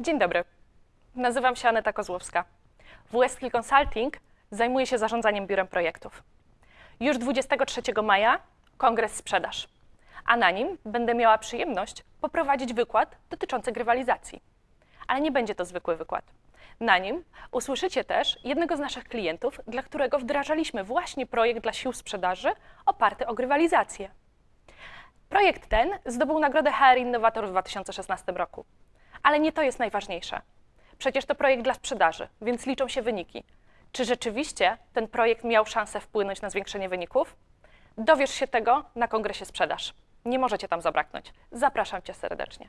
Dzień dobry. Nazywam się Aneta Kozłowska. W Consulting zajmuję się zarządzaniem biurem projektów. Już 23 maja kongres sprzedaż, a na nim będę miała przyjemność poprowadzić wykład dotyczący grywalizacji. Ale nie będzie to zwykły wykład. Na nim usłyszycie też jednego z naszych klientów, dla którego wdrażaliśmy właśnie projekt dla sił sprzedaży oparty o grywalizację. Projekt ten zdobył nagrodę HR Innovator w 2016 roku. Ale nie to jest najważniejsze. Przecież to projekt dla sprzedaży, więc liczą się wyniki. Czy rzeczywiście ten projekt miał szansę wpłynąć na zwiększenie wyników? Dowiesz się tego na kongresie sprzedaż. Nie możecie tam zabraknąć. Zapraszam Cię serdecznie.